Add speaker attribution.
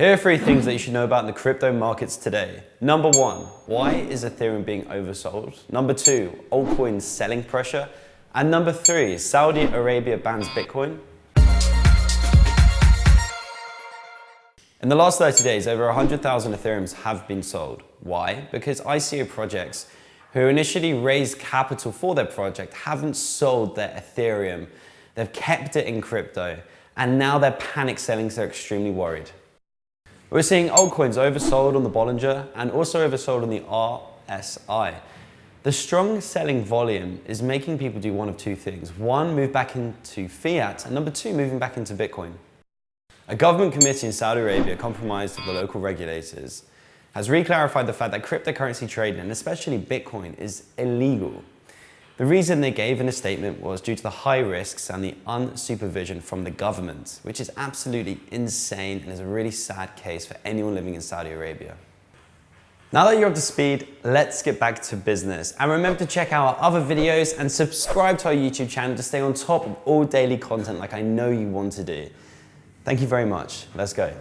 Speaker 1: Here are three things that you should know about in the crypto markets today. Number one, why is Ethereum being oversold? Number two, altcoins selling pressure. And number three, Saudi Arabia bans Bitcoin. In the last 30 days, over 100,000 Ethereums have been sold. Why? Because ICO projects who initially raised capital for their project haven't sold their Ethereum. They've kept it in crypto and now they're panic selling, so extremely worried. We're seeing altcoins oversold on the Bollinger and also oversold on the RSI. The strong selling volume is making people do one of two things. One, move back into fiat, and number two, moving back into Bitcoin. A government committee in Saudi Arabia, compromised with the local regulators, has reclarified the fact that cryptocurrency trading, and especially Bitcoin, is illegal. The reason they gave in a statement was due to the high risks and the unsupervision from the government, which is absolutely insane and is a really sad case for anyone living in Saudi Arabia. Now that you're up to speed, let's get back to business. And remember to check out our other videos and subscribe to our YouTube channel to stay on top of all daily content like I know you want to do. Thank you very much. Let's go.